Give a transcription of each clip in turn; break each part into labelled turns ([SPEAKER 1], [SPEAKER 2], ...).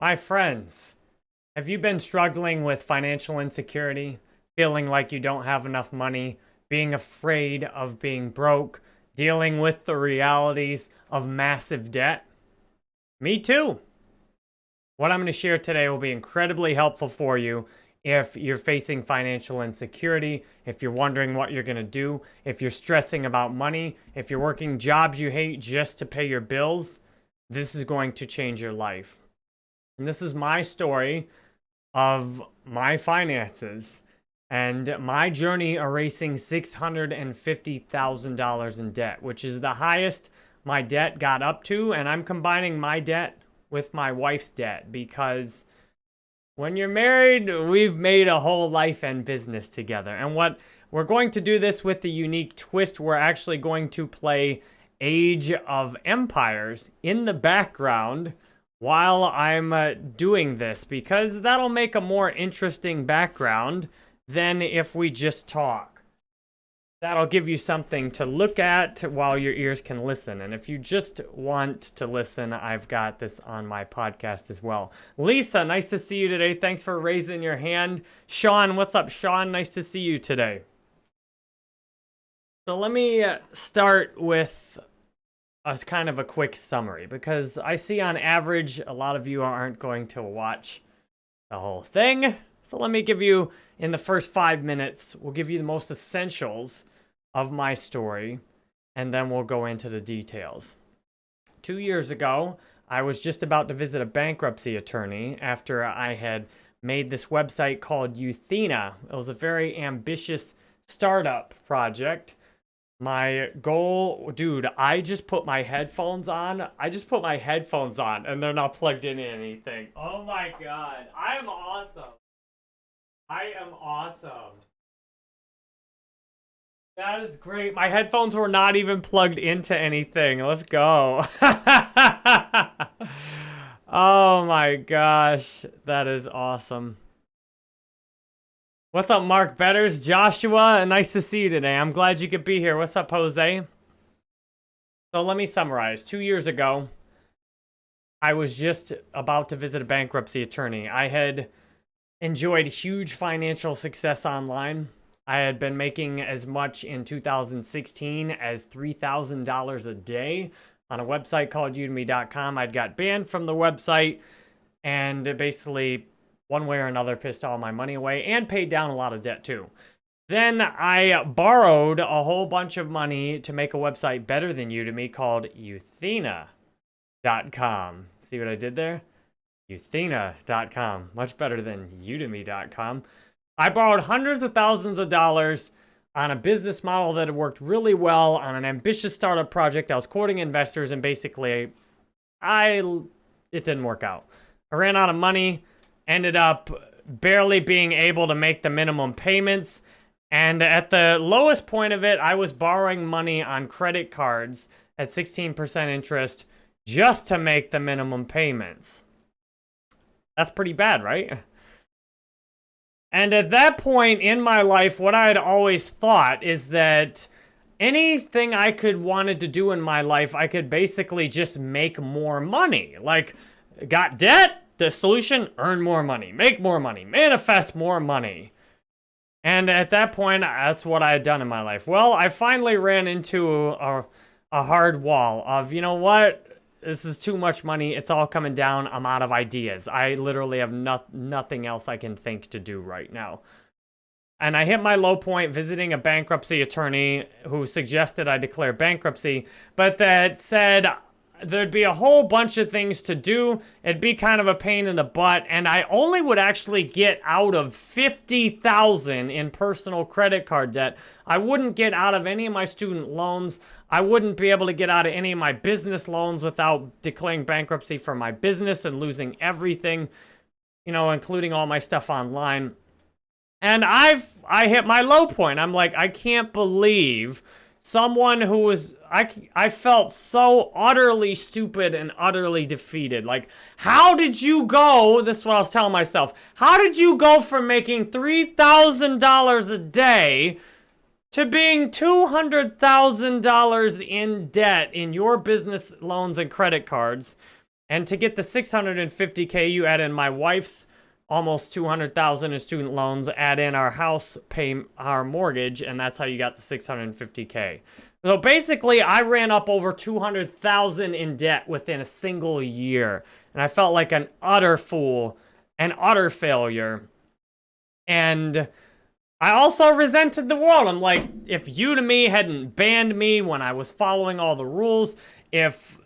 [SPEAKER 1] My friends, have you been struggling with financial insecurity, feeling like you don't have enough money, being afraid of being broke, dealing with the realities of massive debt? Me too. What I'm going to share today will be incredibly helpful for you if you're facing financial insecurity, if you're wondering what you're going to do, if you're stressing about money, if you're working jobs you hate just to pay your bills, this is going to change your life. And this is my story of my finances and my journey erasing $650,000 in debt, which is the highest my debt got up to. And I'm combining my debt with my wife's debt because when you're married, we've made a whole life and business together. And what we're going to do this with the unique twist, we're actually going to play Age of Empires in the background while I'm uh, doing this because that'll make a more interesting background than if we just talk. That'll give you something to look at while your ears can listen. And if you just want to listen, I've got this on my podcast as well. Lisa, nice to see you today. Thanks for raising your hand. Sean, what's up, Sean? Nice to see you today. So let me uh, start with a kind of a quick summary because I see on average a lot of you aren't going to watch the whole thing. So let me give you, in the first five minutes, we'll give you the most essentials of my story and then we'll go into the details. Two years ago, I was just about to visit a bankruptcy attorney after I had made this website called Euthena. It was a very ambitious startup project my goal, dude, I just put my headphones on. I just put my headphones on and they're not plugged in anything. Oh my god. I am awesome. I am awesome. That is great. My headphones were not even plugged into anything. Let's go. oh my gosh. That is awesome. What's up, Mark Betters? Joshua, nice to see you today. I'm glad you could be here. What's up, Jose? So let me summarize. Two years ago, I was just about to visit a bankruptcy attorney. I had enjoyed huge financial success online. I had been making as much in 2016 as $3,000 a day on a website called udemy.com. I'd got banned from the website and basically one way or another pissed all my money away and paid down a lot of debt too. Then I borrowed a whole bunch of money to make a website better than Udemy called Euthena.com. See what I did there? Euthena.com. Much better than Udemy.com. I borrowed hundreds of thousands of dollars on a business model that had worked really well on an ambitious startup project. I was courting investors and basically I it didn't work out. I ran out of money ended up barely being able to make the minimum payments. And at the lowest point of it, I was borrowing money on credit cards at 16% interest just to make the minimum payments. That's pretty bad, right? And at that point in my life, what I had always thought is that anything I could wanted to do in my life, I could basically just make more money. Like, got debt? The solution, earn more money, make more money, manifest more money. And at that point, that's what I had done in my life. Well, I finally ran into a, a hard wall of, you know what? This is too much money. It's all coming down. I'm out of ideas. I literally have no nothing else I can think to do right now. And I hit my low point visiting a bankruptcy attorney who suggested I declare bankruptcy, but that said, there'd be a whole bunch of things to do. It'd be kind of a pain in the butt, and I only would actually get out of 50,000 in personal credit card debt. I wouldn't get out of any of my student loans. I wouldn't be able to get out of any of my business loans without declaring bankruptcy for my business and losing everything, you know, including all my stuff online. And I've I hit my low point. I'm like, I can't believe someone who was I I felt so utterly stupid and utterly defeated. Like, how did you go? This is what I was telling myself. How did you go from making three thousand dollars a day to being two hundred thousand dollars in debt in your business loans and credit cards? And to get the 650K, you add in my wife's almost 200,000 in student loans, add in our house, pay our mortgage, and that's how you got the 650K. So basically, I ran up over 200,000 in debt within a single year. And I felt like an utter fool, an utter failure. And I also resented the world. I'm like, if Udemy hadn't banned me when I was following all the rules, if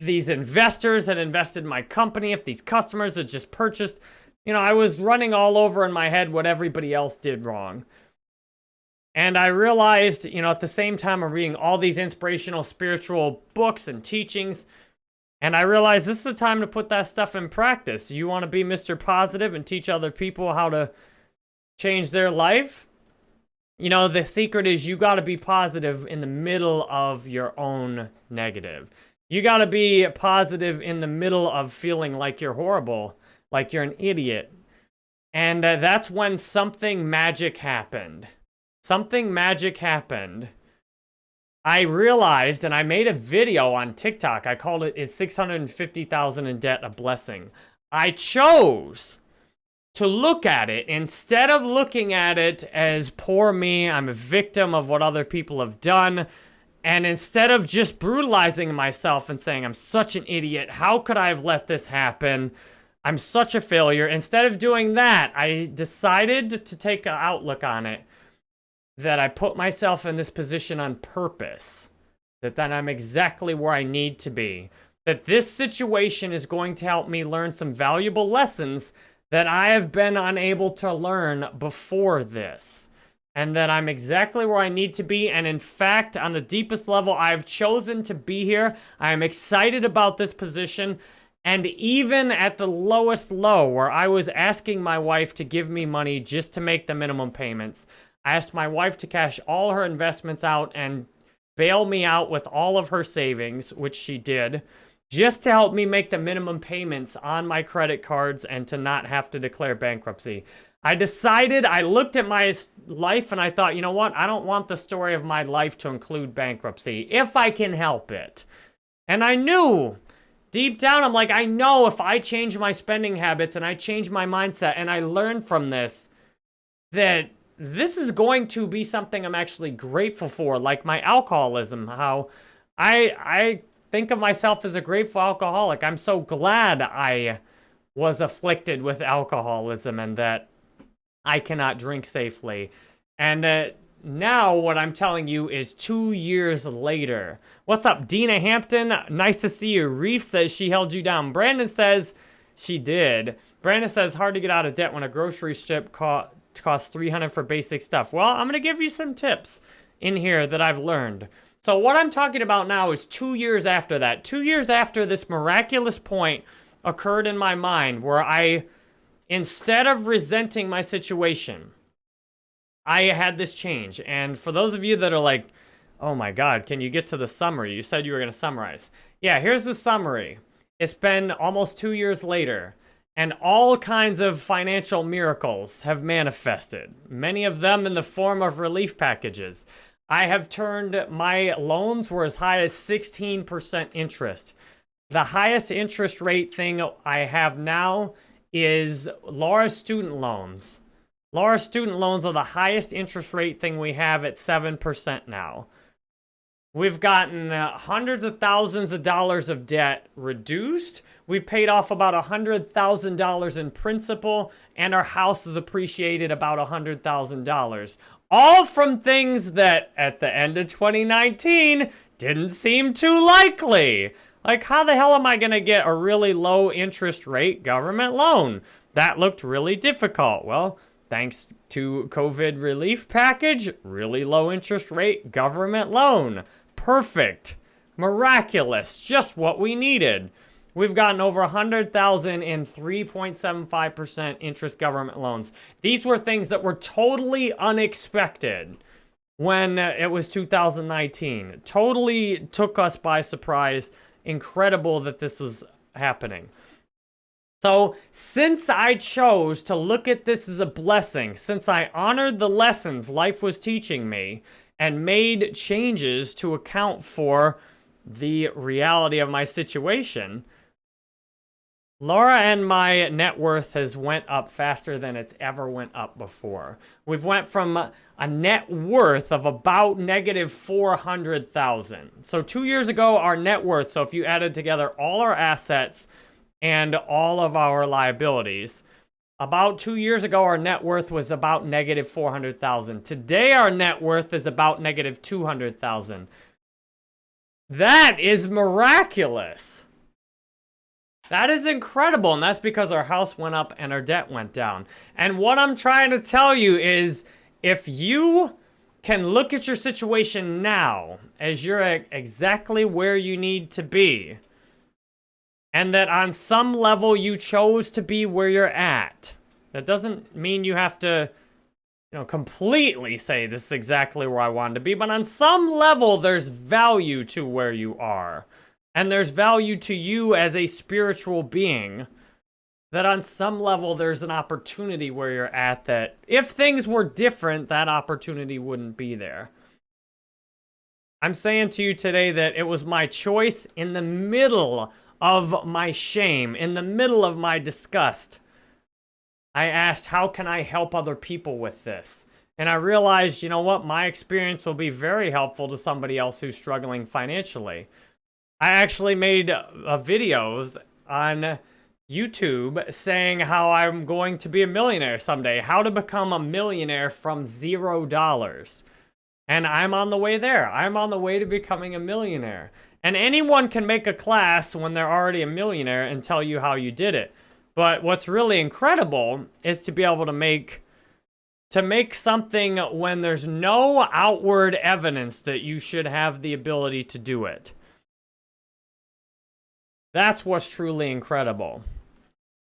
[SPEAKER 1] these investors had invested in my company, if these customers had just purchased, you know, I was running all over in my head what everybody else did wrong. And I realized, you know, at the same time I'm reading all these inspirational spiritual books and teachings, and I realized this is the time to put that stuff in practice. You want to be Mr. Positive and teach other people how to change their life? You know, the secret is you got to be positive in the middle of your own negative. You got to be positive in the middle of feeling like you're horrible, like you're an idiot. And uh, that's when something magic happened. Something magic happened. I realized, and I made a video on TikTok. I called it, Is 650000 in Debt a Blessing? I chose to look at it instead of looking at it as poor me, I'm a victim of what other people have done. And instead of just brutalizing myself and saying, I'm such an idiot, how could I have let this happen? I'm such a failure. Instead of doing that, I decided to take an outlook on it that I put myself in this position on purpose, that then I'm exactly where I need to be, that this situation is going to help me learn some valuable lessons that I have been unable to learn before this, and that I'm exactly where I need to be, and in fact, on the deepest level, I've chosen to be here. I am excited about this position, and even at the lowest low, where I was asking my wife to give me money just to make the minimum payments, I asked my wife to cash all her investments out and bail me out with all of her savings, which she did, just to help me make the minimum payments on my credit cards and to not have to declare bankruptcy. I decided, I looked at my life and I thought, you know what? I don't want the story of my life to include bankruptcy, if I can help it. And I knew, deep down, I'm like, I know if I change my spending habits and I change my mindset and I learn from this, that this is going to be something I'm actually grateful for, like my alcoholism, how I, I think of myself as a grateful alcoholic. I'm so glad I was afflicted with alcoholism and that I cannot drink safely. And uh, now what I'm telling you is two years later. What's up, Dina Hampton? Nice to see you. Reef says she held you down. Brandon says she did. Brandon says hard to get out of debt when a grocery strip caught costs 300 for basic stuff. Well, I'm to give you some tips in here that I've learned. So what I'm talking about now is two years after that. Two years after this miraculous point occurred in my mind where I, instead of resenting my situation, I had this change. And for those of you that are like, oh my God, can you get to the summary? You said you were to summarize. Yeah, here's the summary. It's been almost two years later and all kinds of financial miracles have manifested, many of them in the form of relief packages. I have turned my loans were as high as 16% interest. The highest interest rate thing I have now is Laura's student loans. Laura's student loans are the highest interest rate thing we have at 7% now. We've gotten uh, hundreds of thousands of dollars of debt reduced. We've paid off about $100,000 in principal, and our house has appreciated about $100,000. All from things that, at the end of 2019, didn't seem too likely. Like, how the hell am I going to get a really low interest rate government loan? That looked really difficult. Well, thanks to COVID relief package, really low interest rate government loan. Perfect. Miraculous. Just what we needed. We've gotten over 100,000 in 3.75% interest government loans. These were things that were totally unexpected when uh, it was 2019. Totally took us by surprise. Incredible that this was happening. So, since I chose to look at this as a blessing, since I honored the lessons life was teaching me and made changes to account for the reality of my situation, Laura and my net worth has went up faster than it's ever went up before. We've went from a net worth of about negative 400,000. So two years ago, our net worth, so if you added together all our assets and all of our liabilities, about two years ago, our net worth was about negative 400,000. Today, our net worth is about negative 200,000. That is miraculous. That is incredible, and that's because our house went up and our debt went down. And what I'm trying to tell you is, if you can look at your situation now as you're exactly where you need to be, and that on some level you chose to be where you're at, that doesn't mean you have to, you know, completely say this is exactly where I wanted to be, but on some level there's value to where you are. And there's value to you as a spiritual being. That on some level, there's an opportunity where you're at that if things were different, that opportunity wouldn't be there. I'm saying to you today that it was my choice in the middle of my shame, in the middle of my disgust. I asked, how can I help other people with this? And I realized, you know what, my experience will be very helpful to somebody else who's struggling financially. I actually made uh, videos on YouTube saying how I'm going to be a millionaire someday, how to become a millionaire from zero dollars. And I'm on the way there. I'm on the way to becoming a millionaire. And anyone can make a class when they're already a millionaire and tell you how you did it. But what's really incredible is to be able to make to make something when there's no outward evidence that you should have the ability to do it. That's what's truly incredible.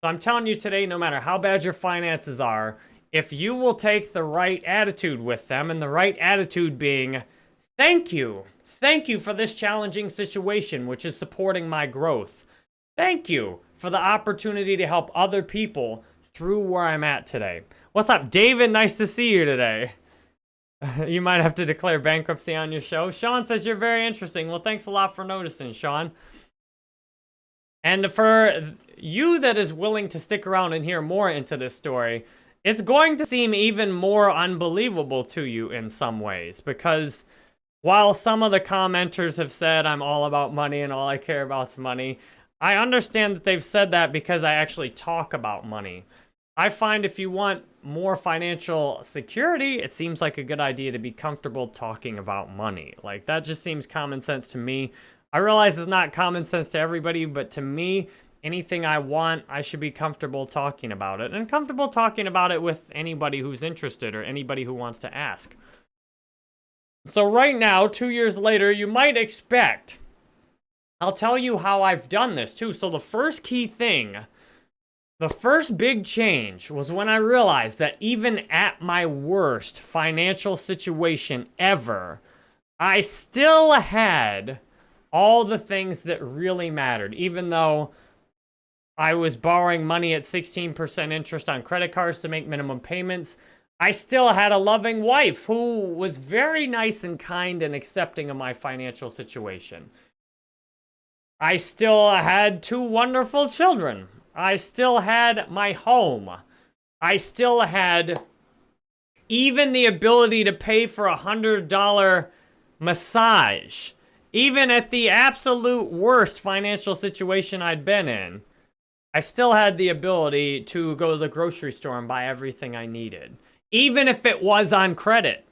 [SPEAKER 1] So I'm telling you today, no matter how bad your finances are, if you will take the right attitude with them, and the right attitude being, thank you. Thank you for this challenging situation, which is supporting my growth. Thank you for the opportunity to help other people through where I'm at today. What's up, David? Nice to see you today. you might have to declare bankruptcy on your show. Sean says you're very interesting. Well, thanks a lot for noticing, Sean. And for you that is willing to stick around and hear more into this story, it's going to seem even more unbelievable to you in some ways because while some of the commenters have said I'm all about money and all I care about is money, I understand that they've said that because I actually talk about money. I find if you want more financial security, it seems like a good idea to be comfortable talking about money. Like, that just seems common sense to me. I realize it's not common sense to everybody, but to me, anything I want, I should be comfortable talking about it. And comfortable talking about it with anybody who's interested or anybody who wants to ask. So right now, two years later, you might expect, I'll tell you how I've done this too. So the first key thing, the first big change was when I realized that even at my worst financial situation ever, I still had all the things that really mattered, even though I was borrowing money at 16% interest on credit cards to make minimum payments. I still had a loving wife who was very nice and kind and accepting of my financial situation. I still had two wonderful children. I still had my home. I still had even the ability to pay for a $100 massage even at the absolute worst financial situation I'd been in, I still had the ability to go to the grocery store and buy everything I needed, even if it was on credit.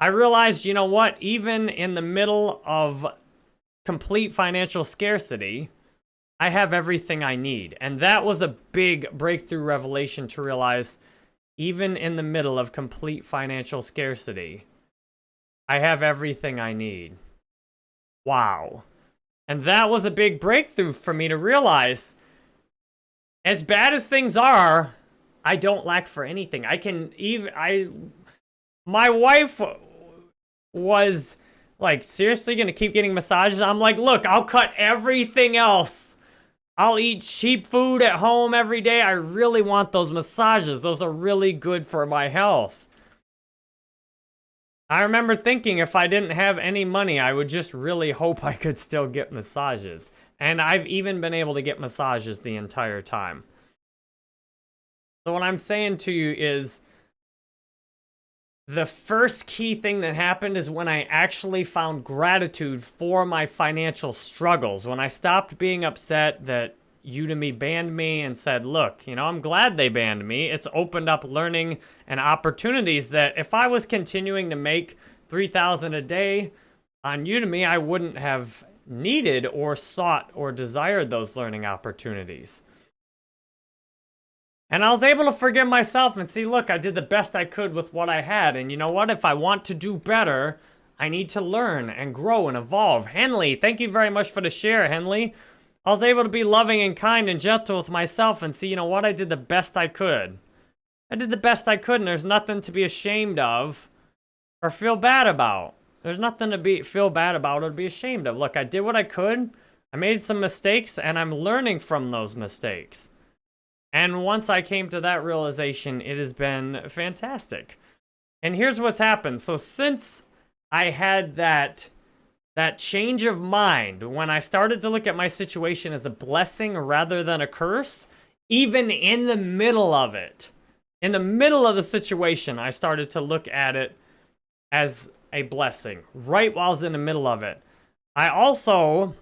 [SPEAKER 1] I realized, you know what, even in the middle of complete financial scarcity, I have everything I need. And that was a big breakthrough revelation to realize, even in the middle of complete financial scarcity, I have everything I need. Wow. And that was a big breakthrough for me to realize, as bad as things are, I don't lack for anything. I can even, I, my wife was like, seriously gonna keep getting massages? I'm like, look, I'll cut everything else. I'll eat cheap food at home every day. I really want those massages. Those are really good for my health. I remember thinking if I didn't have any money, I would just really hope I could still get massages. And I've even been able to get massages the entire time. So what I'm saying to you is the first key thing that happened is when I actually found gratitude for my financial struggles. When I stopped being upset that Udemy banned me and said, look, you know, I'm glad they banned me. It's opened up learning and opportunities that if I was continuing to make 3000 a day on Udemy, I wouldn't have needed or sought or desired those learning opportunities. And I was able to forgive myself and see, look, I did the best I could with what I had. And you know what? If I want to do better, I need to learn and grow and evolve. Henley, thank you very much for the share, Henley. I was able to be loving and kind and gentle with myself and see, you know what? I did the best I could. I did the best I could, and there's nothing to be ashamed of or feel bad about. There's nothing to be feel bad about or be ashamed of. Look, I did what I could. I made some mistakes, and I'm learning from those mistakes. And once I came to that realization, it has been fantastic. And here's what's happened. So since I had that that change of mind when I started to look at my situation as a blessing rather than a curse, even in the middle of it, in the middle of the situation, I started to look at it as a blessing right while I was in the middle of it. I also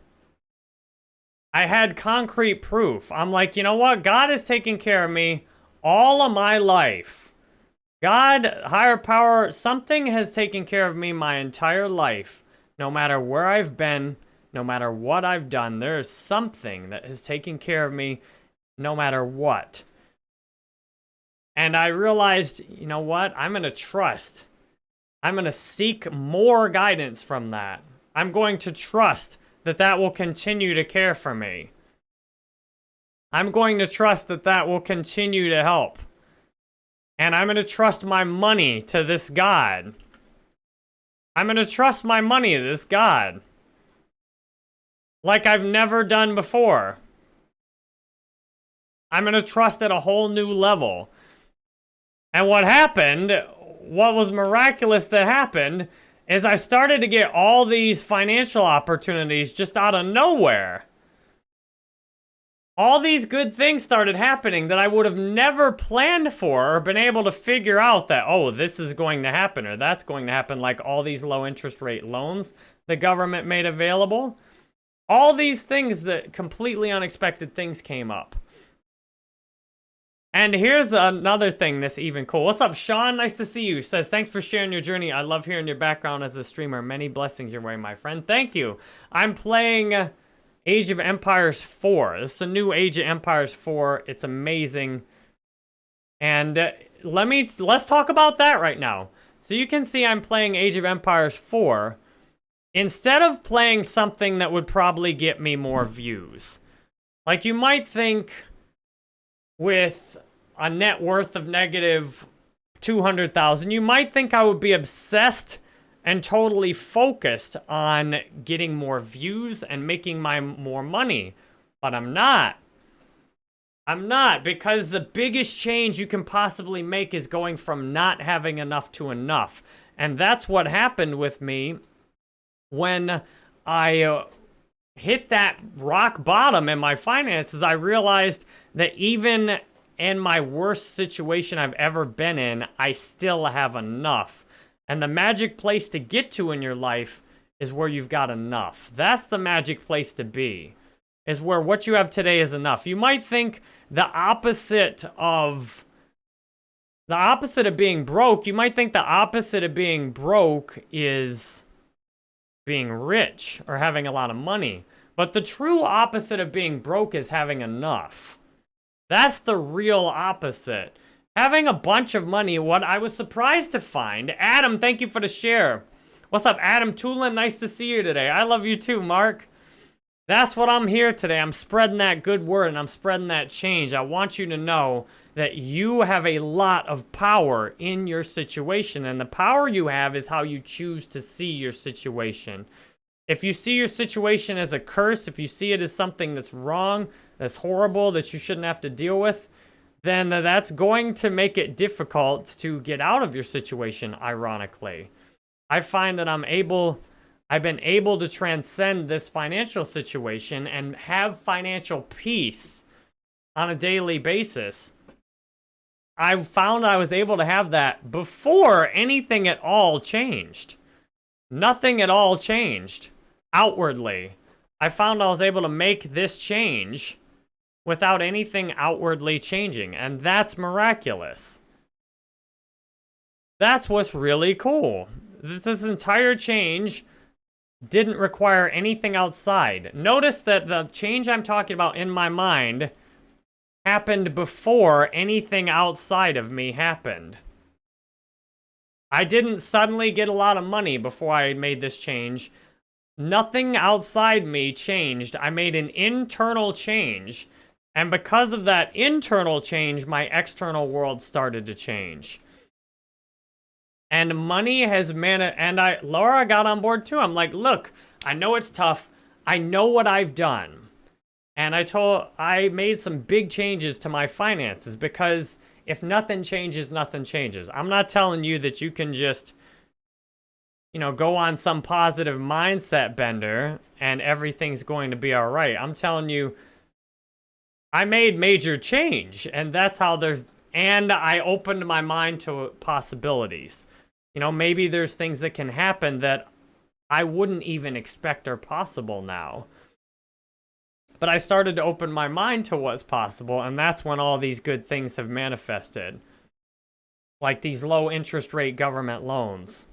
[SPEAKER 1] I had concrete proof. I'm like, you know what? God has taken care of me all of my life. God, higher power, something has taken care of me my entire life. No matter where I've been, no matter what I've done, there is something that has taken care of me no matter what. And I realized, you know what? I'm going to trust. I'm going to seek more guidance from that. I'm going to trust that that will continue to care for me. I'm going to trust that that will continue to help. And I'm going to trust my money to this God. I'm to trust my money to this God. Like I've never done before. I'm to trust at a whole new level. And what happened, what was miraculous that happened, is I started to get all these financial opportunities just out of nowhere. All these good things started happening that I would have never planned for or been able to figure out that, oh, this is going to happen or that's going to happen, like all these low interest rate loans the government made available. All these things that completely unexpected things came up. And here's another thing that's even cool. What's up, Sean? Nice to see you. Says, thanks for sharing your journey. I love hearing your background as a streamer. Many blessings your way, my friend. Thank you. I'm playing Age of Empires 4. This is a new Age of Empires 4. It's amazing. And uh, let me, let's talk about that right now. So you can see I'm playing Age of Empires 4. Instead of playing something that would probably get me more views. Like you might think with a net worth of negative 200,000, you might think I would be obsessed and totally focused on getting more views and making my more money. But I'm not. I'm not because the biggest change you can possibly make is going from not having enough to enough. And that's what happened with me when I uh, hit that rock bottom in my finances. I realized that even in my worst situation I've ever been in, I still have enough. And the magic place to get to in your life is where you've got enough. That's the magic place to be, is where what you have today is enough. You might think the opposite of the opposite of being broke, you might think the opposite of being broke is being rich or having a lot of money. But the true opposite of being broke is having enough. That's the real opposite. Having a bunch of money, what I was surprised to find. Adam, thank you for the share. What's up, Adam Tulin? Nice to see you today. I love you too, Mark. That's what I'm here today. I'm spreading that good word and I'm spreading that change. I want you to know that you have a lot of power in your situation. And the power you have is how you choose to see your situation. If you see your situation as a curse, if you see it as something that's wrong, that's horrible, that you shouldn't have to deal with, then that's going to make it difficult to get out of your situation, ironically. I find that I'm able I've been able to transcend this financial situation and have financial peace on a daily basis. I found I was able to have that before anything at all changed. Nothing at all changed outwardly. I found I was able to make this change without anything outwardly changing, and that's miraculous. That's what's really cool. This entire change didn't require anything outside. Notice that the change I'm talking about in my mind happened before anything outside of me happened. I didn't suddenly get a lot of money before I made this change. Nothing outside me changed. I made an internal change. And because of that internal change, my external world started to change. And money has man and I Laura got on board too. I'm like, look, I know it's tough. I know what I've done. And I told I made some big changes to my finances because if nothing changes, nothing changes. I'm not telling you that you can just you know, go on some positive mindset bender and everything's going to be all right. I'm telling you I made major change and that's how there's and I opened my mind to possibilities. You know, maybe there's things that can happen that I wouldn't even expect are possible now. But I started to open my mind to what's possible, and that's when all these good things have manifested. Like these low interest rate government loans.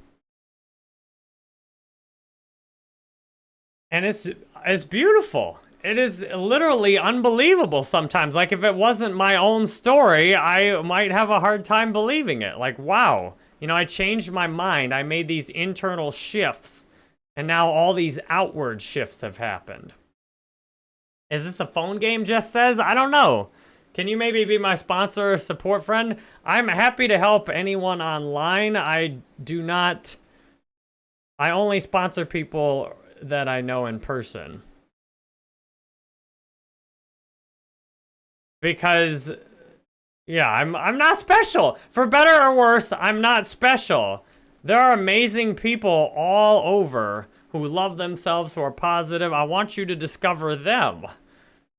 [SPEAKER 1] And it's it's beautiful. It is literally unbelievable sometimes. Like if it wasn't my own story, I might have a hard time believing it. Like, wow. You know, I changed my mind. I made these internal shifts, and now all these outward shifts have happened. Is this a phone game, Jess says? I don't know. Can you maybe be my sponsor or support friend? I'm happy to help anyone online. I do not... I only sponsor people that I know in person. Because yeah, I'm I'm not special. For better or worse, I'm not special. There are amazing people all over who love themselves, who are positive. I want you to discover them.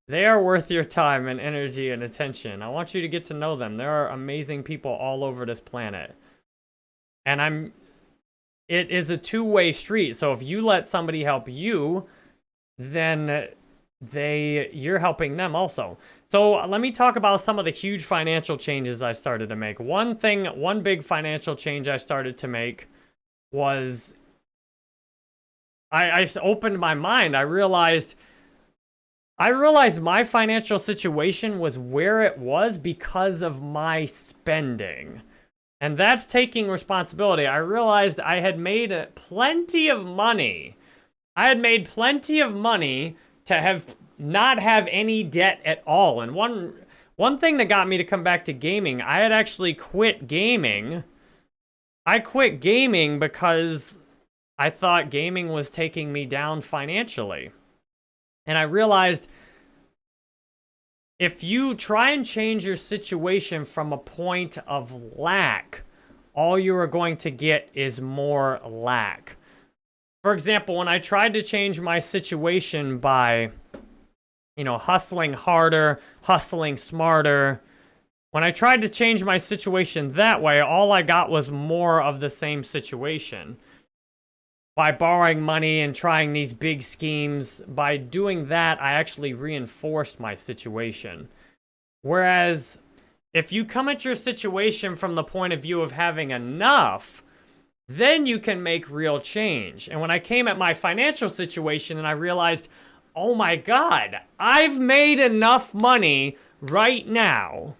[SPEAKER 1] They are worth your time and energy and attention. I want you to get to know them. There are amazing people all over this planet. And I'm it is a two-way street. So if you let somebody help you, then they you're helping them also. So let me talk about some of the huge financial changes I started to make. One thing, one big financial change I started to make was I, I opened my mind. I realized I realized my financial situation was where it was because of my spending. And that's taking responsibility. I realized I had made plenty of money. I had made plenty of money to have not have any debt at all. And one one thing that got me to come back to gaming, I had actually quit gaming. I quit gaming because I thought gaming was taking me down financially. And I realized if you try and change your situation from a point of lack, all you are going to get is more lack. For example, when I tried to change my situation by you know, hustling harder, hustling smarter. When I tried to change my situation that way, all I got was more of the same situation. By borrowing money and trying these big schemes, by doing that, I actually reinforced my situation. Whereas, if you come at your situation from the point of view of having enough, then you can make real change. And when I came at my financial situation and I realized, oh my god, I've made enough money right now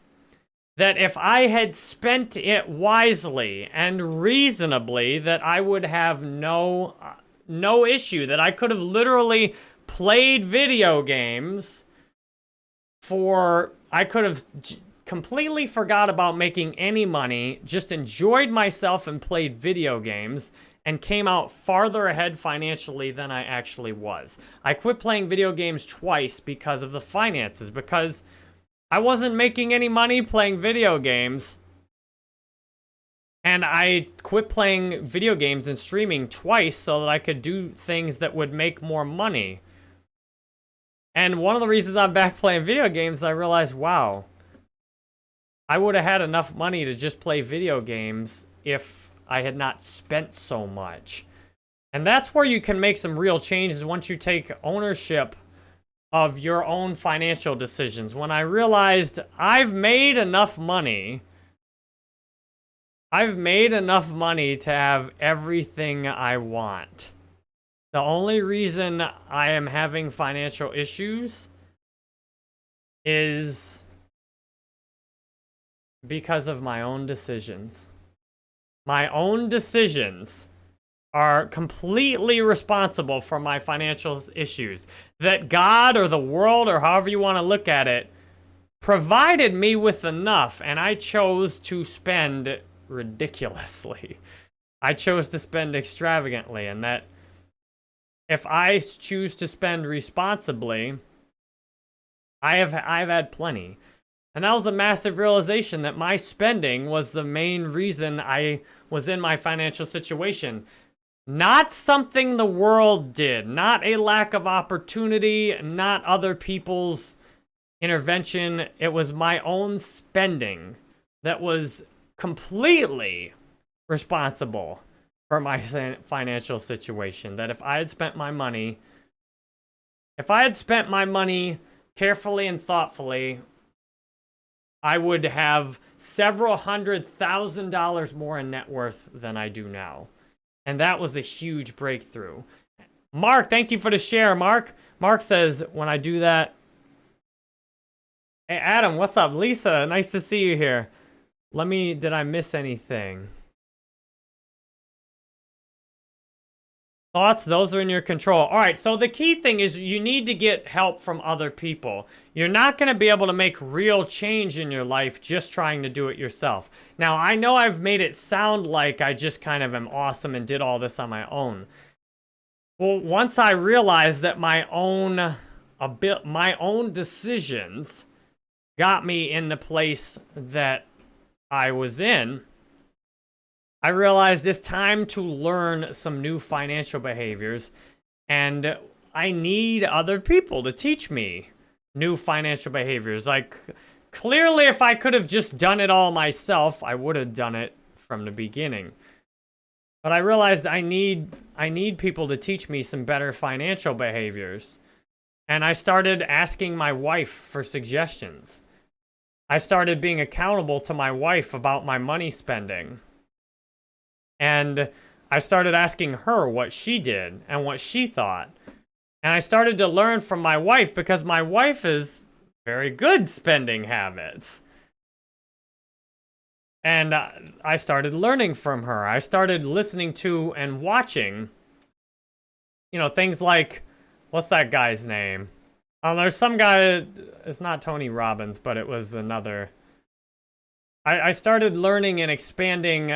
[SPEAKER 1] that if I had spent it wisely and reasonably, that I would have no, no issue, that I could have literally played video games for, I could have completely forgot about making any money, just enjoyed myself and played video games, and came out farther ahead financially than I actually was. I quit playing video games twice because of the finances, because I wasn't making any money playing video games. And I quit playing video games and streaming twice so that I could do things that would make more money. And one of the reasons I'm back playing video games, is I realized, wow, I would have had enough money to just play video games if I had not spent so much. And that's where you can make some real changes once you take ownership of your own financial decisions. When I realized I've made enough money, I've made enough money to have everything I want. The only reason I am having financial issues is because of my own decisions. My own decisions are completely responsible for my financial issues. That God or the world or however you want to look at it provided me with enough and I chose to spend ridiculously. I chose to spend extravagantly and that if I choose to spend responsibly, I have I've had plenty. And that was a massive realization that my spending was the main reason I was in my financial situation. Not something the world did, not a lack of opportunity, not other people's intervention. It was my own spending that was completely responsible for my financial situation. That if I had spent my money, if I had spent my money carefully and thoughtfully, I would have several hundred thousand dollars more in net worth than I do now. And that was a huge breakthrough. Mark, thank you for the share, Mark. Mark says, when I do that... Hey, Adam, what's up? Lisa, nice to see you here. Let me... Did I miss anything? Thoughts, those are in your control. All right, so the key thing is you need to get help from other people. You're not going to be able to make real change in your life just trying to do it yourself. Now, I know I've made it sound like I just kind of am awesome and did all this on my own. Well, once I realized that my own a bit my own decisions got me in the place that I was in, I realized it's time to learn some new financial behaviors and I need other people to teach me new financial behaviors. Like, clearly if I could have just done it all myself, I would have done it from the beginning. But I realized I need I need people to teach me some better financial behaviors. And I started asking my wife for suggestions. I started being accountable to my wife about my money spending. And I started asking her what she did and what she thought. And I started to learn from my wife because my wife is very good spending habits. And uh, I started learning from her. I started listening to and watching, you know, things like, what's that guy's name? Oh, there's some guy, it's not Tony Robbins, but it was another. I, I started learning and expanding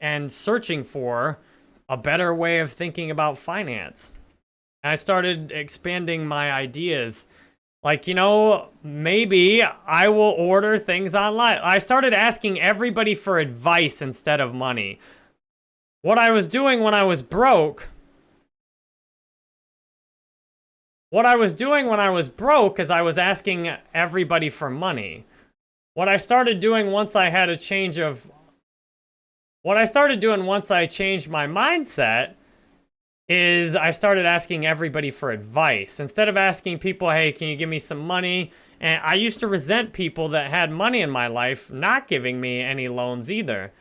[SPEAKER 1] and searching for a better way of thinking about finance. And I started expanding my ideas. Like, you know, maybe I will order things online. I started asking everybody for advice instead of money. What I was doing when I was broke, what I was doing when I was broke is I was asking everybody for money. What I started doing once I had a change of what I started doing once I changed my mindset is I started asking everybody for advice. Instead of asking people, hey, can you give me some money? And I used to resent people that had money in my life not giving me any loans either.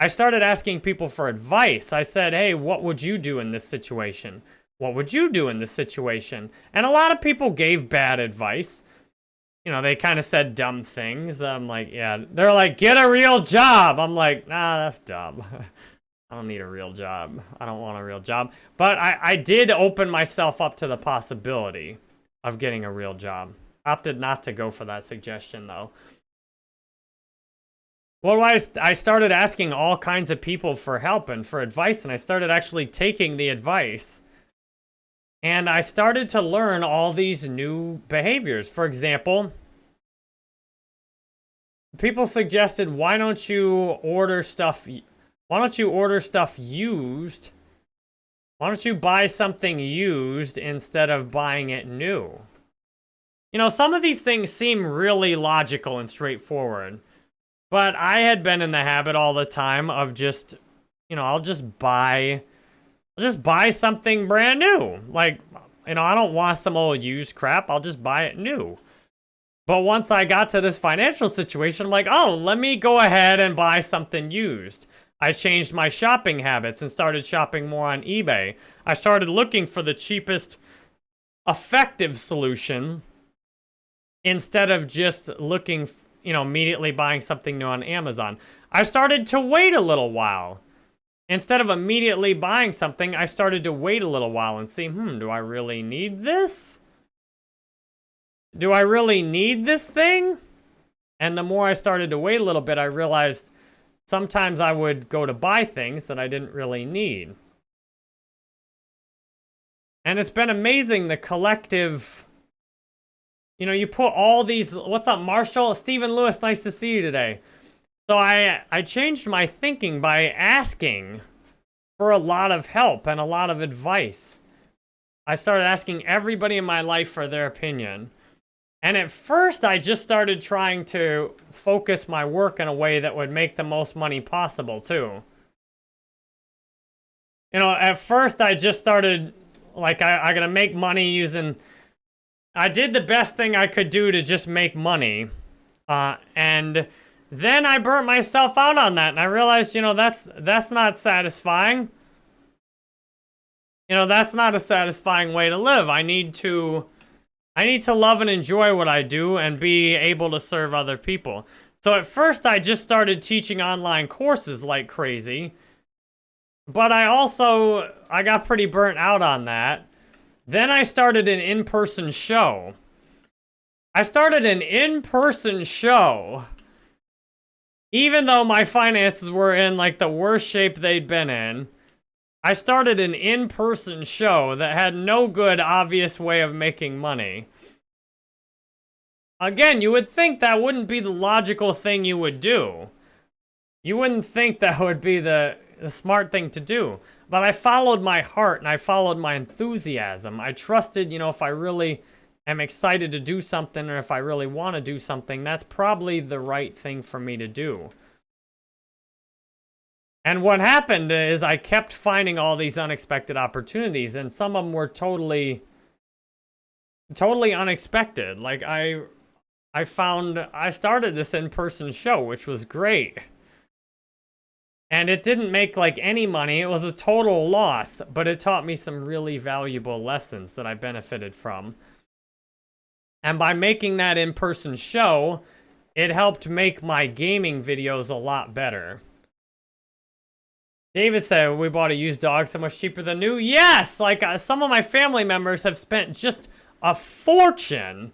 [SPEAKER 1] I started asking people for advice. I said, hey, what would you do in this situation? What would you do in this situation? And a lot of people gave bad advice you know, they kind of said dumb things. I'm like, yeah. They're like, get a real job. I'm like, nah, that's dumb. I don't need a real job. I don't want a real job. But I, I did open myself up to the possibility of getting a real job. Opted not to go for that suggestion, though. Well, I, I started asking all kinds of people for help and for advice, and I started actually taking the advice. And I started to learn all these new behaviors. For example, people suggested, why don't you order stuff Why don't you order stuff used? Why don't you buy something used instead of buying it new? You know, some of these things seem really logical and straightforward. But I had been in the habit all the time of just, you know, I'll just buy, I'll just buy something brand new. Like, you know, I don't want some old used crap. I'll just buy it new. But once I got to this financial situation, I'm like, oh, let me go ahead and buy something used. I changed my shopping habits and started shopping more on eBay. I started looking for the cheapest effective solution instead of just looking, you know, immediately buying something new on Amazon. I started to wait a little while. Instead of immediately buying something, I started to wait a little while and see, hmm, do I really need this? Do I really need this thing? And the more I started to wait a little bit, I realized sometimes I would go to buy things that I didn't really need. And it's been amazing the collective, you know, you put all these, what's up, Marshall? Stephen Lewis, nice to see you today. So I, I changed my thinking by asking for a lot of help and a lot of advice. I started asking everybody in my life for their opinion. And at first, I just started trying to focus my work in a way that would make the most money possible, too. You know, at first, I just started, like, I, I gotta make money using... I did the best thing I could do to just make money. Uh, and then I burnt myself out on that, and I realized, you know, that's that's not satisfying. You know, that's not a satisfying way to live. I need to I need to love and enjoy what I do and be able to serve other people. So at first I just started teaching online courses like crazy. But I also, I got pretty burnt out on that. Then I started an in-person show. I started an in-person show. Even though my finances were in like the worst shape they'd been in. I started an in-person show that had no good, obvious way of making money. Again, you would think that wouldn't be the logical thing you would do. You wouldn't think that would be the, the smart thing to do. But I followed my heart and I followed my enthusiasm. I trusted, you know, if I really am excited to do something or if I really want to do something, that's probably the right thing for me to do. And what happened is I kept finding all these unexpected opportunities, and some of them were totally, totally unexpected. Like, I, I found, I started this in-person show, which was great. And it didn't make, like, any money. It was a total loss, but it taught me some really valuable lessons that I benefited from. And by making that in-person show, it helped make my gaming videos a lot better. David said, we bought a used dog so much cheaper than new. Yes! Like, uh, some of my family members have spent just a fortune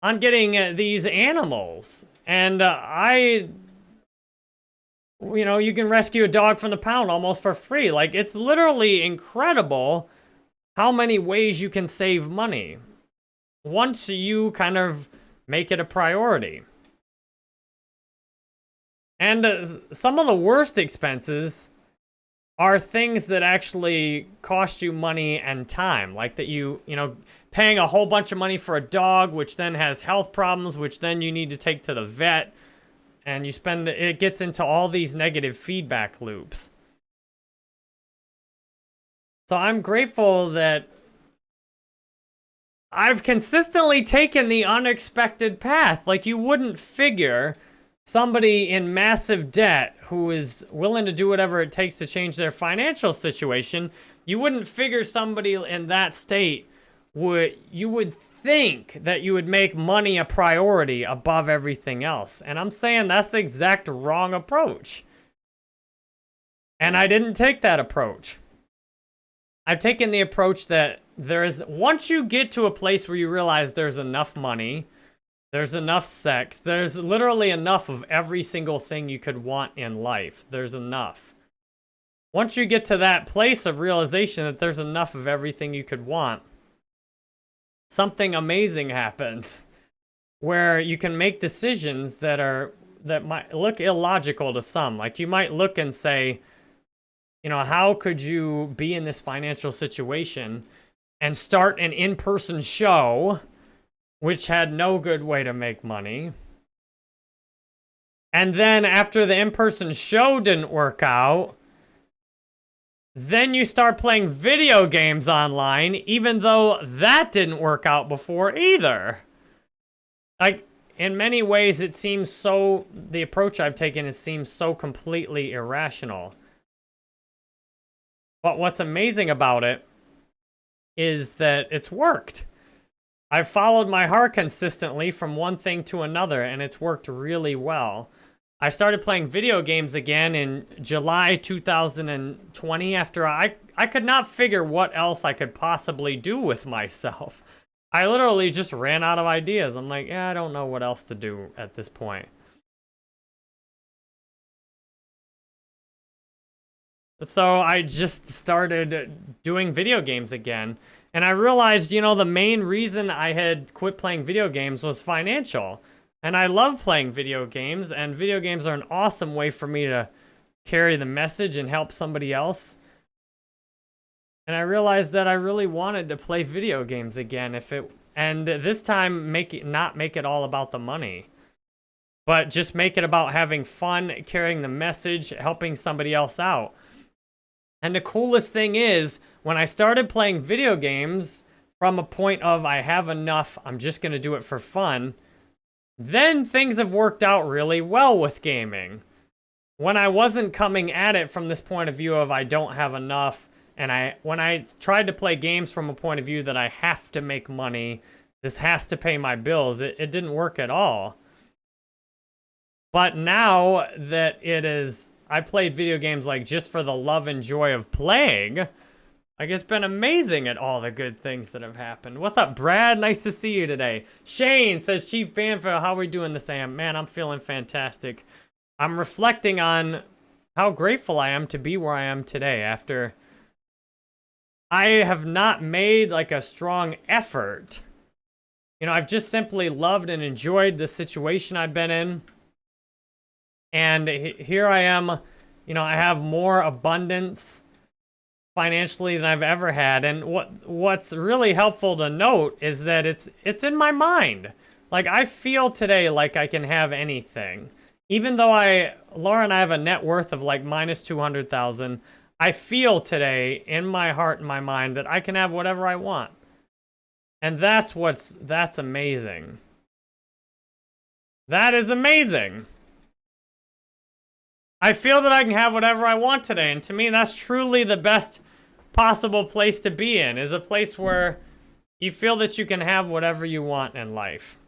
[SPEAKER 1] on getting uh, these animals. And uh, I... You know, you can rescue a dog from the pound almost for free. Like, it's literally incredible how many ways you can save money once you kind of make it a priority. And uh, some of the worst expenses are things that actually cost you money and time. Like that you, you know, paying a whole bunch of money for a dog, which then has health problems, which then you need to take to the vet. And you spend, it gets into all these negative feedback loops. So I'm grateful that I've consistently taken the unexpected path. Like you wouldn't figure somebody in massive debt who is willing to do whatever it takes to change their financial situation, you wouldn't figure somebody in that state would, you would think that you would make money a priority above everything else. And I'm saying that's the exact wrong approach. And I didn't take that approach. I've taken the approach that there is, once you get to a place where you realize there's enough money, there's enough sex. There's literally enough of every single thing you could want in life. There's enough. Once you get to that place of realization that there's enough of everything you could want, something amazing happens where you can make decisions that are that might look illogical to some. Like you might look and say, you know, how could you be in this financial situation and start an in-person show which had no good way to make money? And then after the in-person show didn't work out, then you start playing video games online, even though that didn't work out before either. Like, in many ways, it seems so, the approach I've taken it seems so completely irrational. But what's amazing about it is that it's worked. I've followed my heart consistently from one thing to another, and it's worked really well. I started playing video games again in July 2020 after I, I could not figure what else I could possibly do with myself. I literally just ran out of ideas. I'm like, yeah, I don't know what else to do at this point. So I just started doing video games again. And I realized, you know, the main reason I had quit playing video games was financial. And I love playing video games, and video games are an awesome way for me to carry the message and help somebody else. And I realized that I really wanted to play video games again if it and this time make it not make it all about the money. But just make it about having fun, carrying the message, helping somebody else out. And the coolest thing is, when I started playing video games from a point of I have enough, I'm just going to do it for fun, then things have worked out really well with gaming. When I wasn't coming at it from this point of view of I don't have enough, and I when I tried to play games from a point of view that I have to make money, this has to pay my bills, it, it didn't work at all. But now that it is, I played video games like just for the love and joy of playing, like, it's been amazing at all the good things that have happened. What's up, Brad? Nice to see you today. Shane says, Chief Banfield, how are we doing this, Sam? Man, I'm feeling fantastic. I'm reflecting on how grateful I am to be where I am today after I have not made, like, a strong effort. You know, I've just simply loved and enjoyed the situation I've been in. And here I am, you know, I have more abundance financially than I've ever had. And what what's really helpful to note is that it's it's in my mind. Like I feel today like I can have anything. Even though I Laura and I have a net worth of like minus 200,000, I feel today in my heart and my mind that I can have whatever I want. And that's what's that's amazing. That is amazing. I feel that I can have whatever I want today, and to me, that's truly the best possible place to be in, is a place where you feel that you can have whatever you want in life.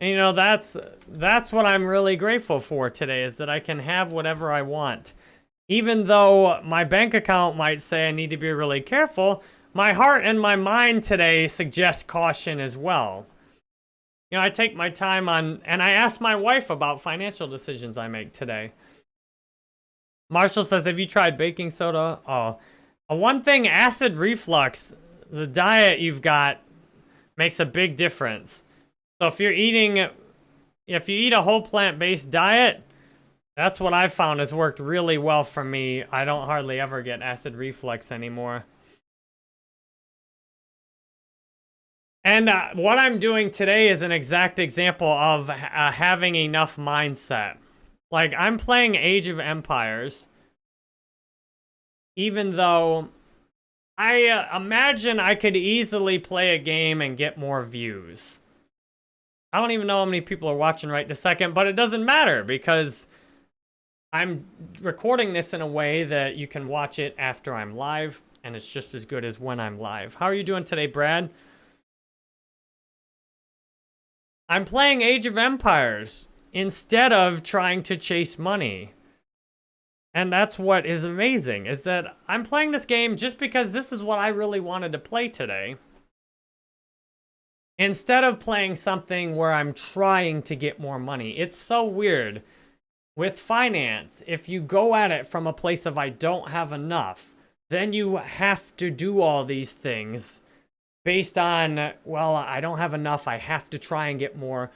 [SPEAKER 1] And, you know, that's that's what I'm really grateful for today, is that I can have whatever I want. Even though my bank account might say I need to be really careful, my heart and my mind today suggest caution as well. You know, I take my time on, and I ask my wife about financial decisions I make today. Marshall says, have you tried baking soda? Oh, one thing, acid reflux, the diet you've got makes a big difference. So if you're eating, if you eat a whole plant-based diet, that's what I've found has worked really well for me. I don't hardly ever get acid reflux anymore. And uh, what I'm doing today is an exact example of uh, having enough mindset. Like, I'm playing Age of Empires, even though I uh, imagine I could easily play a game and get more views. I don't even know how many people are watching right this second, but it doesn't matter because I'm recording this in a way that you can watch it after I'm live, and it's just as good as when I'm live. How are you doing today, Brad? I'm playing Age of Empires instead of trying to chase money. And that's what is amazing, is that I'm playing this game just because this is what I really wanted to play today. Instead of playing something where I'm trying to get more money. It's so weird. With finance, if you go at it from a place of I don't have enough, then you have to do all these things based on, well, I don't have enough, I have to try and get more.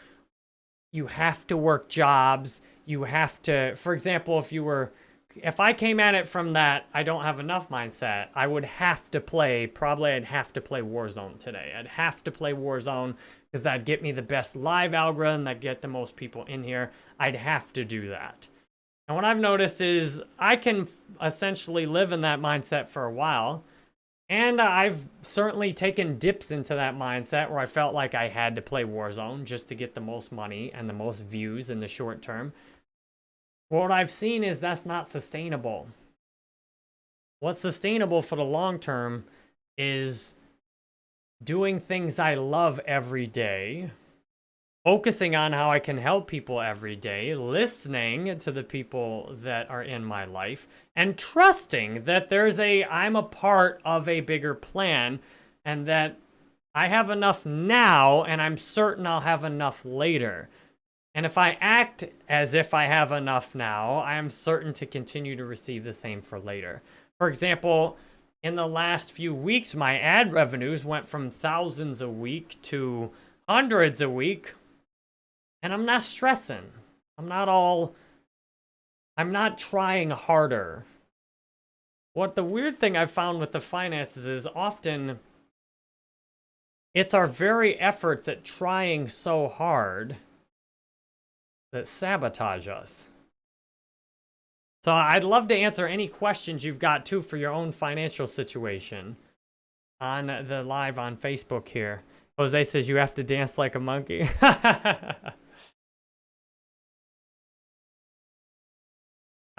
[SPEAKER 1] you have to work jobs. You have to, for example, if you were, if I came at it from that, I don't have enough mindset, I would have to play, probably I'd have to play Warzone today. I'd have to play Warzone because that'd get me the best live algorithm, that'd get the most people in here. I'd have to do that. And what I've noticed is I can essentially live in that mindset for a while. And uh, I've certainly taken dips into that mindset where I felt like I had to play Warzone just to get the most money and the most views in the short term. What I've seen is that's not sustainable. What's sustainable for the long term is doing things I love every day, focusing on how I can help people every day, listening to the people that are in my life, and trusting that there's a, I'm a part of a bigger plan and that I have enough now and I'm certain I'll have enough later. And if I act as if I have enough now, I am certain to continue to receive the same for later. For example, in the last few weeks, my ad revenues went from thousands a week to hundreds a week and I'm not stressing. I'm not all, I'm not trying harder. What the weird thing I've found with the finances is often it's our very efforts at trying so hard that sabotage us. So I'd love to answer any questions you've got too for your own financial situation on the live on Facebook here. Jose says you have to dance like a monkey.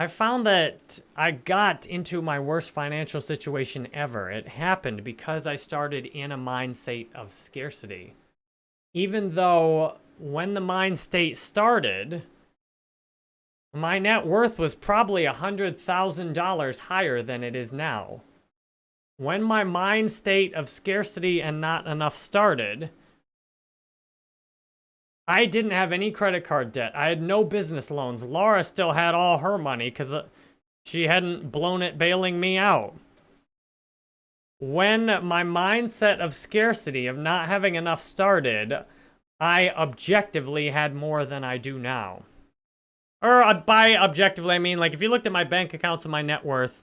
[SPEAKER 1] I found that I got into my worst financial situation ever. It happened because I started in a mind state of scarcity. Even though when the mind state started, my net worth was probably $100,000 higher than it is now. When my mind state of scarcity and not enough started, I didn't have any credit card debt. I had no business loans. Laura still had all her money because uh, she hadn't blown it bailing me out. When my mindset of scarcity, of not having enough started, I objectively had more than I do now. Or uh, by objectively, I mean, like, if you looked at my bank accounts and my net worth,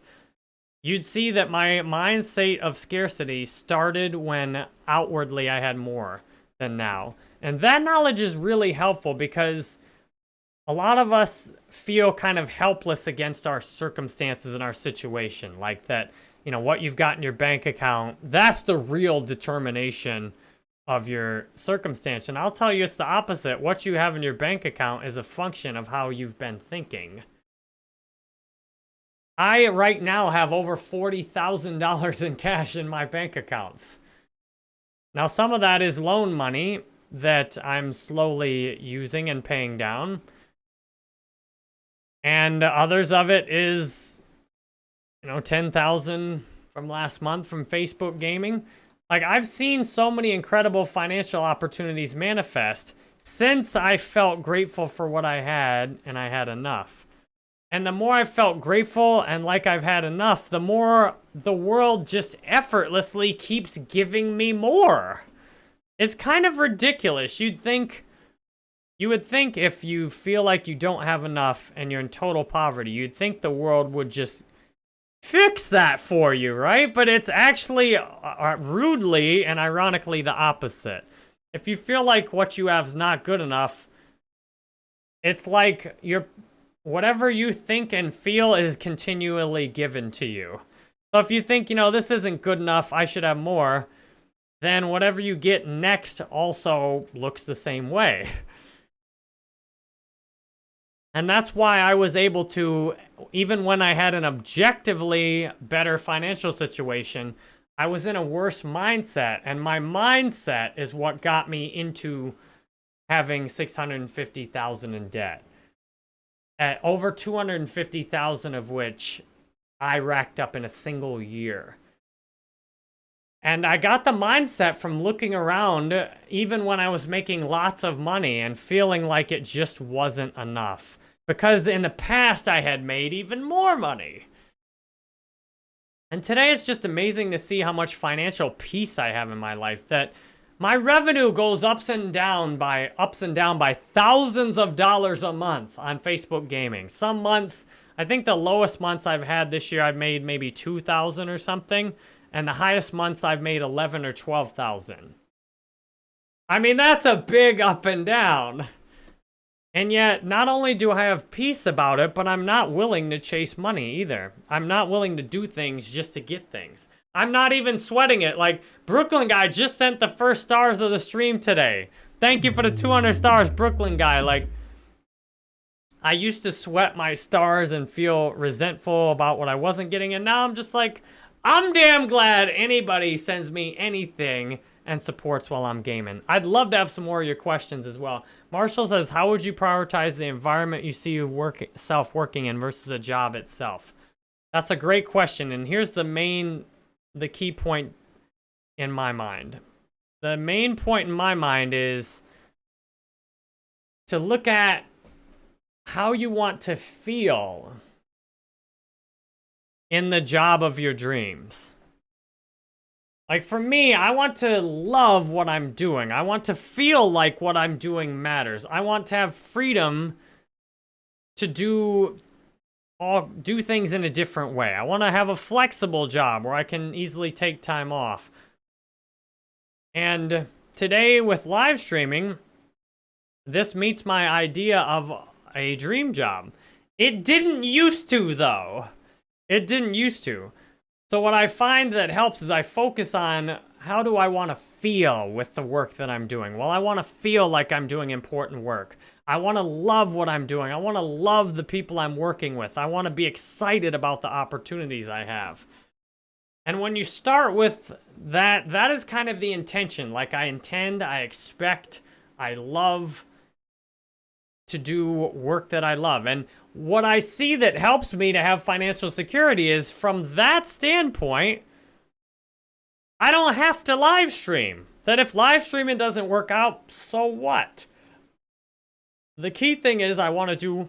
[SPEAKER 1] you'd see that my mindset of scarcity started when outwardly I had more than now. And that knowledge is really helpful because a lot of us feel kind of helpless against our circumstances and our situation. Like that, you know, what you've got in your bank account, that's the real determination of your circumstance. And I'll tell you it's the opposite. What you have in your bank account is a function of how you've been thinking. I right now have over $40,000 in cash in my bank accounts. Now, some of that is loan money, that I'm slowly using and paying down. And others of it is, you know, 10,000 from last month from Facebook Gaming. Like, I've seen so many incredible financial opportunities manifest since I felt grateful for what I had and I had enough. And the more I felt grateful and like I've had enough, the more the world just effortlessly keeps giving me more. It's kind of ridiculous. You'd think... You would think if you feel like you don't have enough and you're in total poverty, you'd think the world would just fix that for you, right? But it's actually uh, uh, rudely and ironically the opposite. If you feel like what you have is not good enough, it's like you're whatever you think and feel is continually given to you. So if you think, you know, this isn't good enough, I should have more, then whatever you get next also looks the same way. And that's why I was able to, even when I had an objectively better financial situation, I was in a worse mindset. And my mindset is what got me into having 650,000 in debt. Over 250,000 of which I racked up in a single year. And I got the mindset from looking around, even when I was making lots of money and feeling like it just wasn't enough. Because in the past, I had made even more money. And today, it's just amazing to see how much financial peace I have in my life. That My revenue goes ups and down by ups and down by thousands of dollars a month on Facebook gaming. Some months, I think the lowest months I've had this year, I've made maybe 2,000 or something. And the highest months I've made 11 or 12,000. I mean, that's a big up and down. And yet, not only do I have peace about it, but I'm not willing to chase money either. I'm not willing to do things just to get things. I'm not even sweating it. Like, Brooklyn guy just sent the first stars of the stream today. Thank you for the 200 stars, Brooklyn guy. Like, I used to sweat my stars and feel resentful about what I wasn't getting, and now I'm just like, I'm damn glad anybody sends me anything and supports while I'm gaming. I'd love to have some more of your questions as well. Marshall says, how would you prioritize the environment you see yourself working in versus a job itself? That's a great question, and here's the main the key point in my mind. The main point in my mind is to look at how you want to feel in the job of your dreams. Like for me, I want to love what I'm doing. I want to feel like what I'm doing matters. I want to have freedom to do all do things in a different way. I want to have a flexible job where I can easily take time off. And today with live streaming, this meets my idea of a dream job. It didn't used to though. It didn't used to. So what I find that helps is I focus on how do I want to feel with the work that I'm doing? Well, I want to feel like I'm doing important work. I want to love what I'm doing. I want to love the people I'm working with. I want to be excited about the opportunities I have. And when you start with that, that is kind of the intention. Like I intend, I expect, I love to do work that I love. And what I see that helps me to have financial security is from that standpoint, I don't have to live stream. That if live streaming doesn't work out, so what? The key thing is I want to do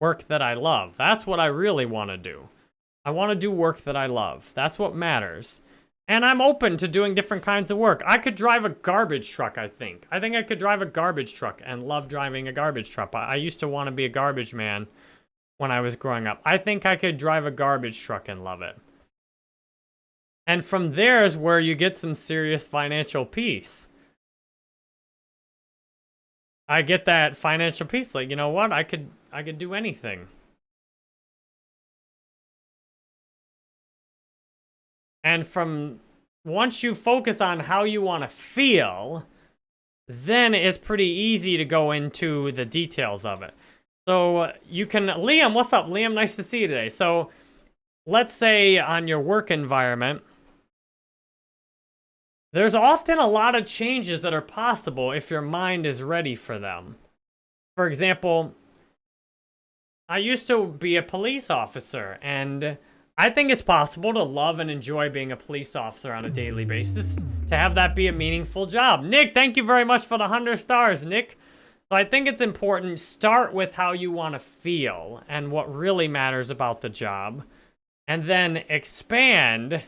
[SPEAKER 1] work that I love. That's what I really want to do. I want to do work that I love. That's what matters. And I'm open to doing different kinds of work. I could drive a garbage truck, I think. I think I could drive a garbage truck and love driving a garbage truck. I used to want to be a garbage man when I was growing up. I think I could drive a garbage truck and love it. And from there is where you get some serious financial peace. I get that financial peace. Like, you know what? I could, I could do anything. And from once you focus on how you want to feel, then it's pretty easy to go into the details of it. So uh, you can, Liam, what's up? Liam, nice to see you today. So let's say on your work environment, there's often a lot of changes that are possible if your mind is ready for them. For example, I used to be a police officer, and I think it's possible to love and enjoy being a police officer on a daily basis, to have that be a meaningful job. Nick, thank you very much for the 100 stars, Nick. So I think it's important, start with how you want to feel and what really matters about the job, and then expand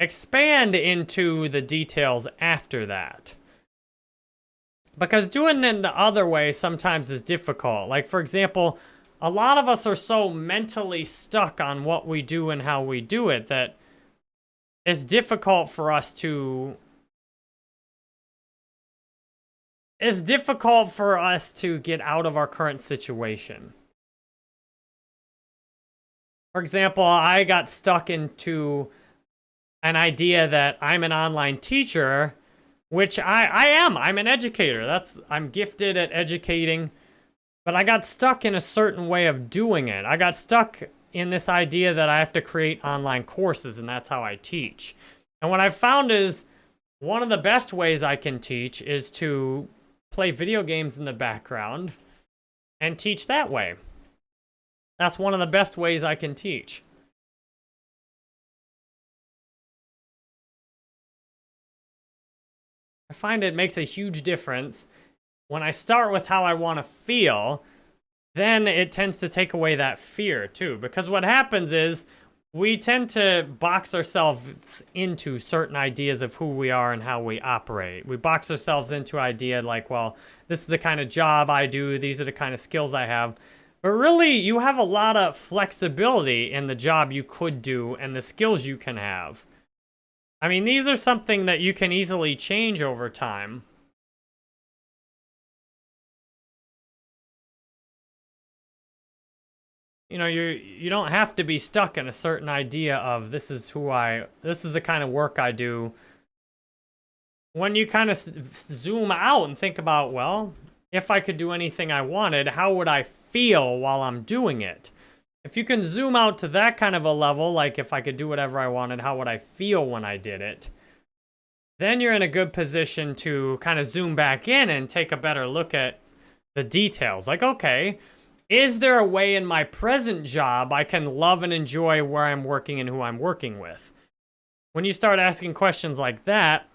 [SPEAKER 1] expand into the details after that. Because doing it the other way sometimes is difficult. Like, for example, a lot of us are so mentally stuck on what we do and how we do it that it's difficult for us to... It's difficult for us to get out of our current situation. For example, I got stuck into an idea that I'm an online teacher, which I, I am. I'm an educator. That's I'm gifted at educating, but I got stuck in a certain way of doing it. I got stuck in this idea that I have to create online courses and that's how I teach. And what I've found is one of the best ways I can teach is to play video games in the background and teach that way. That's one of the best ways I can teach. I find it makes a huge difference. When I start with how I want to feel, then it tends to take away that fear too. Because what happens is, we tend to box ourselves into certain ideas of who we are and how we operate. We box ourselves into idea like, well, this is the kind of job I do, these are the kind of skills I have. But really, you have a lot of flexibility in the job you could do and the skills you can have. I mean, these are something that you can easily change over time. you know, you you don't have to be stuck in a certain idea of this is who I, this is the kind of work I do. When you kind of zoom out and think about, well, if I could do anything I wanted, how would I feel while I'm doing it? If you can zoom out to that kind of a level, like if I could do whatever I wanted, how would I feel when I did it? Then you're in a good position to kind of zoom back in and take a better look at the details. Like, okay, is there a way in my present job I can love and enjoy where I'm working and who I'm working with? When you start asking questions like that,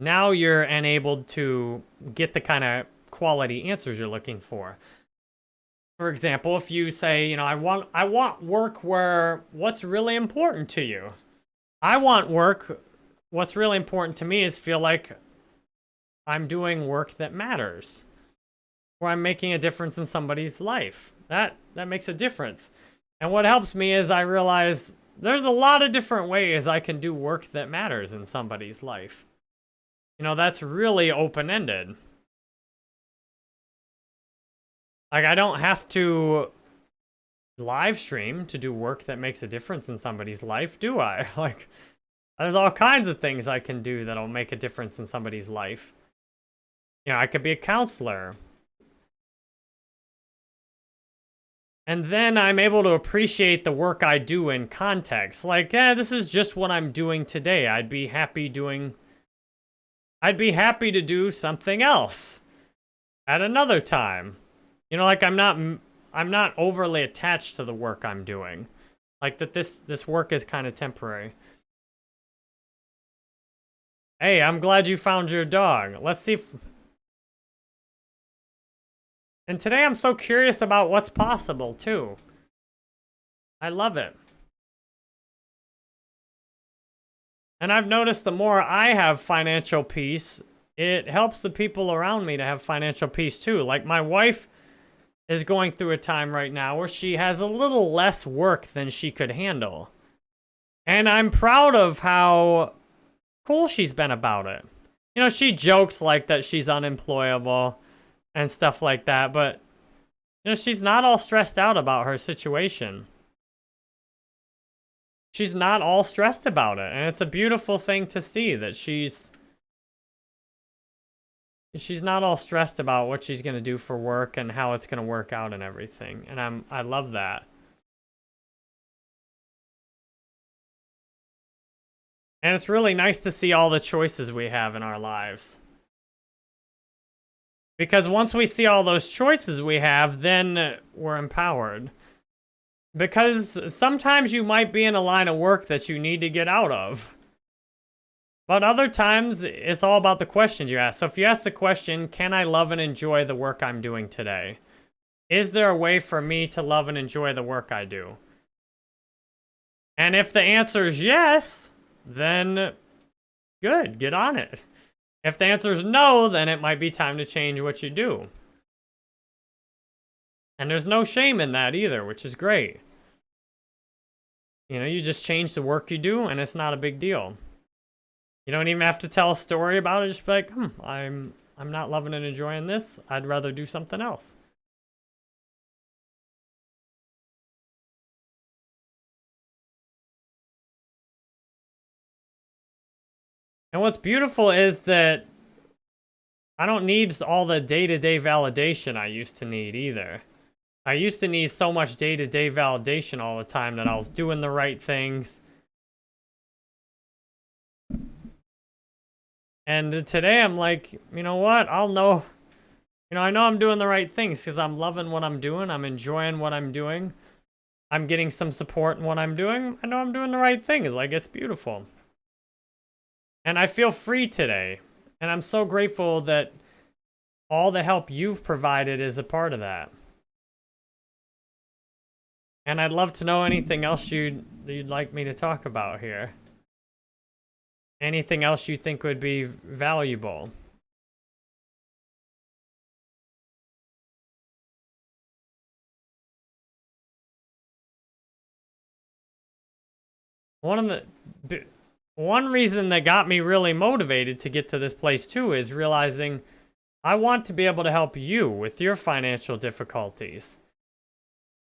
[SPEAKER 1] now you're enabled to get the kind of quality answers you're looking for. For example, if you say, you know, I want I want work where what's really important to you. I want work what's really important to me is feel like I'm doing work that matters where I'm making a difference in somebody's life. That, that makes a difference. And what helps me is I realize there's a lot of different ways I can do work that matters in somebody's life. You know, that's really open-ended. Like, I don't have to live stream to do work that makes a difference in somebody's life, do I? Like, there's all kinds of things I can do that'll make a difference in somebody's life. You know, I could be a counselor. And then I'm able to appreciate the work I do in context. Like, eh, this is just what I'm doing today. I'd be happy doing... I'd be happy to do something else at another time. You know, like I'm not... I'm not overly attached to the work I'm doing. Like that this, this work is kind of temporary. Hey, I'm glad you found your dog. Let's see if... And today I'm so curious about what's possible, too. I love it. And I've noticed the more I have financial peace, it helps the people around me to have financial peace, too. Like, my wife is going through a time right now where she has a little less work than she could handle. And I'm proud of how cool she's been about it. You know, she jokes like that she's unemployable and stuff like that. But, you know, she's not all stressed out about her situation. She's not all stressed about it. And it's a beautiful thing to see that she's... She's not all stressed about what she's going to do for work and how it's going to work out and everything. And I'm, I love that. And it's really nice to see all the choices we have in our lives. Because once we see all those choices we have, then we're empowered. Because sometimes you might be in a line of work that you need to get out of. But other times, it's all about the questions you ask. So if you ask the question, can I love and enjoy the work I'm doing today? Is there a way for me to love and enjoy the work I do? And if the answer is yes, then good, get on it. If the answer is no, then it might be time to change what you do. And there's no shame in that either, which is great. You know, you just change the work you do, and it's not a big deal. You don't even have to tell a story about it. Just be like, hmm, I'm, I'm not loving and enjoying this. I'd rather do something else. And what's beautiful is that I don't need all the day-to-day -day validation I used to need either. I used to need so much day-to-day -day validation all the time that I was doing the right things. And today I'm like, you know what? I'll know, you know, I know I'm doing the right things because I'm loving what I'm doing. I'm enjoying what I'm doing. I'm getting some support in what I'm doing. I know I'm doing the right things. Like, it's beautiful. And I feel free today. And I'm so grateful that all the help you've provided is a part of that. And I'd love to know anything else you'd, you'd like me to talk about here. Anything else you think would be valuable. One of the one reason that got me really motivated to get to this place too is realizing I want to be able to help you with your financial difficulties.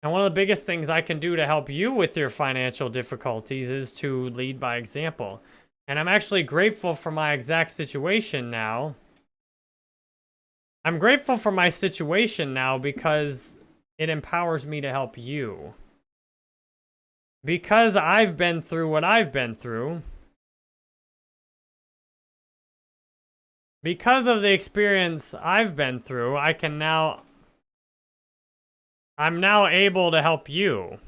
[SPEAKER 1] And one of the biggest things I can do to help you with your financial difficulties is to lead by example. And I'm actually grateful for my exact situation now. I'm grateful for my situation now because it empowers me to help you. Because I've been through what I've been through, because of the experience I've been through, I can now I'm now able to help you.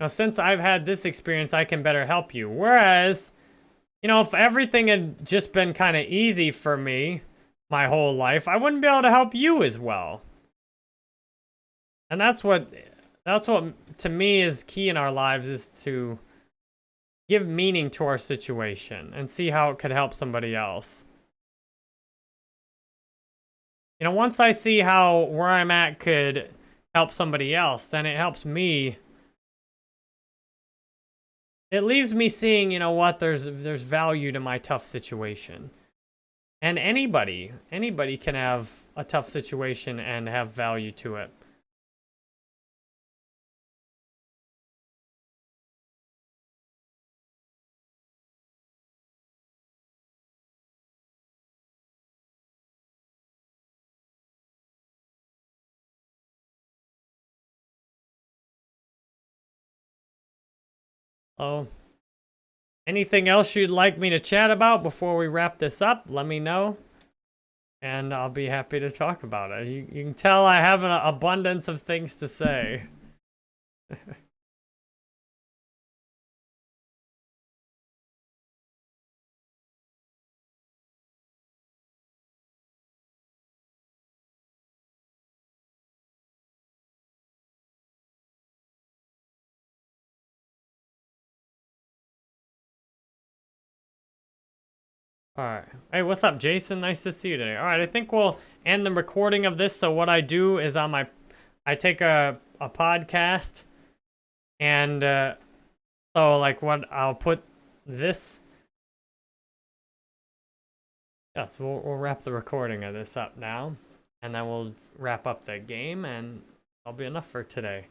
[SPEAKER 1] Now, since I've had this experience, I can better help you. Whereas, you know, if everything had just been kind of easy for me my whole life, I wouldn't be able to help you as well. And that's what, that's what to me is key in our lives is to give meaning to our situation and see how it could help somebody else. You know, once I see how where I'm at could help somebody else, then it helps me. It leaves me seeing, you know what, there's there's value to my tough situation. And anybody, anybody can have a tough situation and have value to it. Oh. Anything else you'd like me to chat about before we wrap this up? Let me know. And I'll be happy to talk about it. You, you can tell I have an abundance of things to say. Alright. Hey, what's up, Jason? Nice to see you today. Alright, I think we'll end the recording of this. So what I do is on my... I take a, a podcast. And, uh... So, like, what... I'll put this... Yeah, so we'll, we'll wrap the recording of this up now. And then we'll wrap up the game, and that'll be enough for today.